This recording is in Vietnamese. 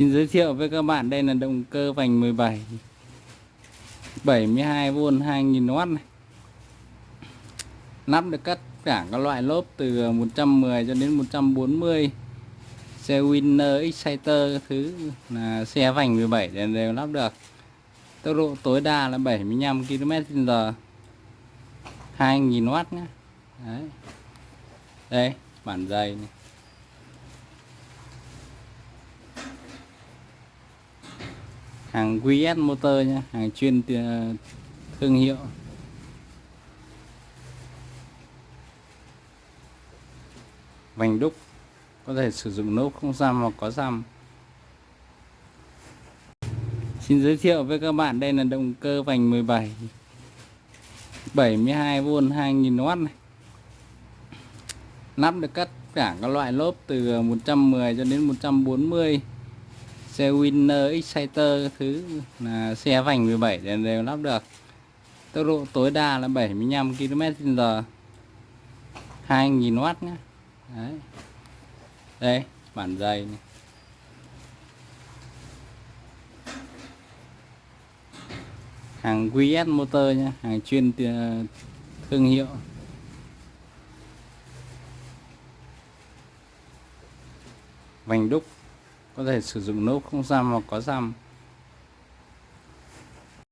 Xin giới thiệu với các bạn đây là động cơ vành 17 72V 2000W này. Lắp được tất cả các loại lốp từ 110 cho đến 140 xe Winner Exciter thứ là xe vành 17 đều, đều lắp được. Tốc độ tối đa là 75 km/h 2000W nhé Đấy. đây bản dày này. Hàng QS motor nhé hàng chuyên thương hiệu. Vành đúc, có thể sử dụng nốt không xăm hoặc có xăm. Xin giới thiệu với các bạn, đây là động cơ vành 17 72V 2000W này. Lắp được tất cả các loại lốp từ 110 cho đến 140 xe Winner Exciter thứ là xe vành 17 đều, đều lắp được. Tốc độ tối đa là 75 km/h 2000W nhé Đấy. đây bản dây này. Hàng QS motor nhé hàng chuyên thương hiệu. Vành đúc có thể sử dụng nốt không răm hoặc có răm